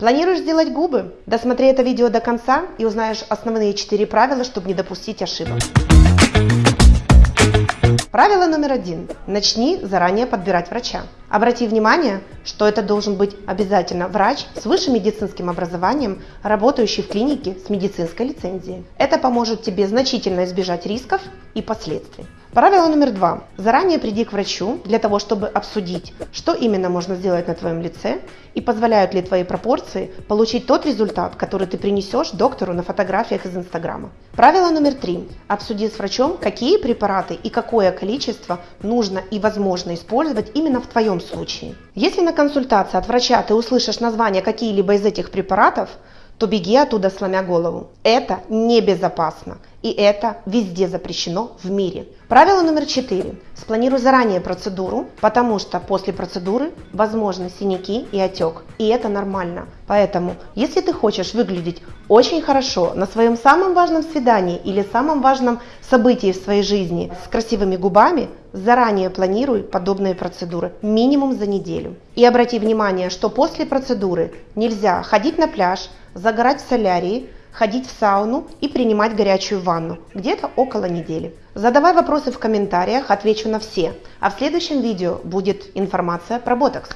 Планируешь сделать губы? Досмотри это видео до конца и узнаешь основные 4 правила, чтобы не допустить ошибок. Правило номер один. Начни заранее подбирать врача. Обрати внимание, что это должен быть обязательно врач с высшим медицинским образованием, работающий в клинике с медицинской лицензией. Это поможет тебе значительно избежать рисков и последствий. Правило номер два. Заранее приди к врачу для того, чтобы обсудить, что именно можно сделать на твоем лице и позволяют ли твои пропорции получить тот результат, который ты принесешь доктору на фотографиях из Инстаграма. Правило номер три. Обсуди с врачом, какие препараты и какое количество нужно и возможно использовать именно в твоем случае. Если на консультации от врача ты услышишь название какие-либо из этих препаратов, то беги оттуда сломя голову. Это небезопасно. И это везде запрещено в мире. Правило номер четыре. Спланируй заранее процедуру, потому что после процедуры возможны синяки и отек. И это нормально. Поэтому, если ты хочешь выглядеть очень хорошо на своем самом важном свидании или самом важном событии в своей жизни с красивыми губами, заранее планируй подобные процедуры минимум за неделю. И обрати внимание, что после процедуры нельзя ходить на пляж, загорать в солярии, ходить в сауну и принимать горячую ванну, где-то около недели. Задавай вопросы в комментариях, отвечу на все. А в следующем видео будет информация про ботокс.